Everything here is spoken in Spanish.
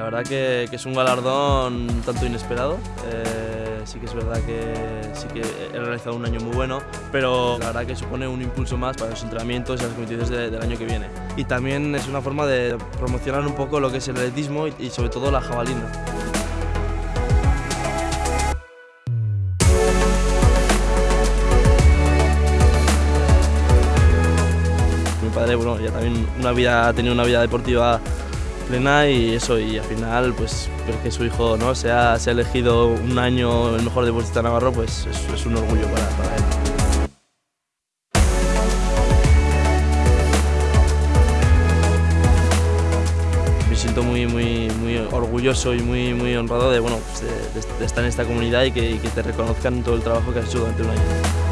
La verdad que, que es un galardón tanto inesperado. Eh, sí que es verdad que sí que he realizado un año muy bueno, pero la verdad que supone un impulso más para los entrenamientos y las competiciones de- del año que viene. Y también es una forma de promocionar un poco lo que es el atletismo y, y sobre todo la jabalina. Mi padre, bueno, ya también una vida, ha tenido una vida deportiva plena y eso, y al final, pues, que su hijo ¿no? se, ha, se ha elegido un año el mejor deportista navarro, pues es, un orgullo para, para él. Me siento muy, muy, muy orgulloso y muy, muy honrado de, bueno, estar en esta comunidad y que te reconozcan todo el trabajo que has hecho durante un año.